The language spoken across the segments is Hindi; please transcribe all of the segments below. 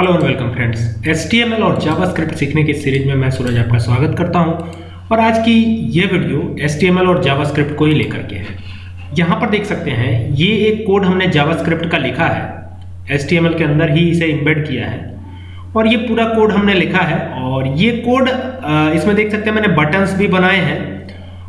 Hello and welcome friends H और जावास्क्रिप्ट सीखने की सीरीज़ में मैं सूरज आपका स्वागत करता हूँ। और आज की ये वीडियो एच और जावास्क्रिप्ट को ही लेकर के है। यहाँ पर देख सकते हैं, ये एक कोड हमने जावास्क्रिप्ट का लिखा है। एच के अंदर ही इसे इम्बेड किया है। और ये पूरा कोड हमने लिखा है। और ये कोड इसमें देख सकते हैं मैंने बटन्स भी बनाए हैं।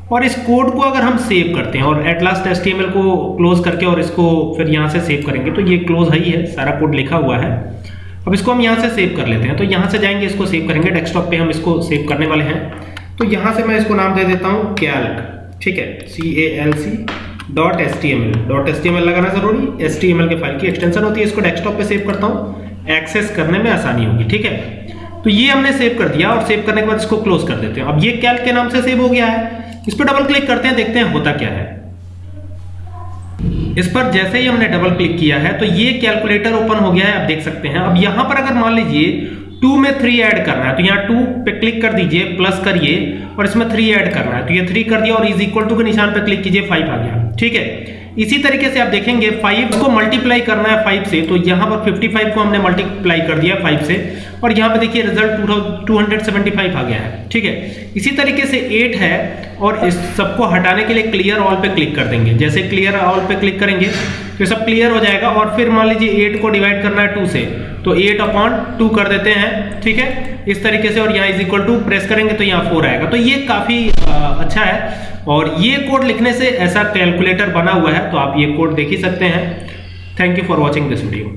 और इस कोड को अगर हम सेव करते हैं, और एट लास्ट एस को क्लोज करके और इसको फिर यहाँ से सेव करेंगे तो ये क्लोज है ही है, सारा कोड लिखा हुआ है। अब इसको हम यहाँ से सेव कर लेते हैं। तो यहाँ से जाएँगे, इसको सेव करेंगे। डेस्कटॉप पे हम इसको सेव करने वाले हैं। तो यहाँ से मैं इसको नाम दे देता हूँ कैल्क ठीक है? C A L C dot S T M L dot S T M L लगाना ज़रूरी। एस टी एम एल के फ़ाइल की एक्सटेंशन होती है। इसको डेस्कटॉप पे सेव करता हूँ। एक्सेस करने में आसानी होगी। ठीक है? तो ये हमने सेव कर दिया और सेव करने के बाद इसको क्लोज कर देते हैं। अब ये कैल्क के नाम से सेव हो गया है। इस पर डबल क्लिक करते हैं, देखते हैं होता क्या है। इस पर जैसे ही हमने डबल क्लिक किया है तो ये कैलकुलेटर ओपन हो गया है, आप देख सकते हैं। अब यहाँ पर अगर मान लीजिए टू में थ्री ऐड करना है तो यहाँ टू पे क्लिक कर दीजिए प्लस करिए, और इसमें थ्री ऐड करना है। तो ये थ्री कर दिया और इज़ इक्वल टू के निशान पे क्लिक कीजिए फाइव आ गया। ठीक है? इसी तरीके से आप देखेंगे फाइव को मल्टीप्लाई करना है फाइव से तो यहाँ पर फिफ्टी फाइव को हमने मल्टीप्लाई कर दिया फाइव से, और यहाँ पे देखिए result two hundred seventy five आ गया है। ठीक है? इसी तरीके से एट है और इस सबको हटाने के लिए क्लियर ऑल पे क्लिक कर देंगे। जैसे क्लियर ऑल पे क्लिक करेंगे तो सब क्लियर हो जाएगा और फिर मान लीजिए एट को डिवाइड करना है टू से तो एट अपॉन टू कर देते हैं, ठीक है? इस तरीके से और यहाँ इज़ इक्वल टू प्रेस करेंगे तो यहाँ फोर आएगा। तो ये काफ़ी अच्छा है और ये कोड लिखने से ऐसा कैलकुलेटर बना हुआ है तो आप ये कोड देख ही सकते हैं। Thank you for watching this video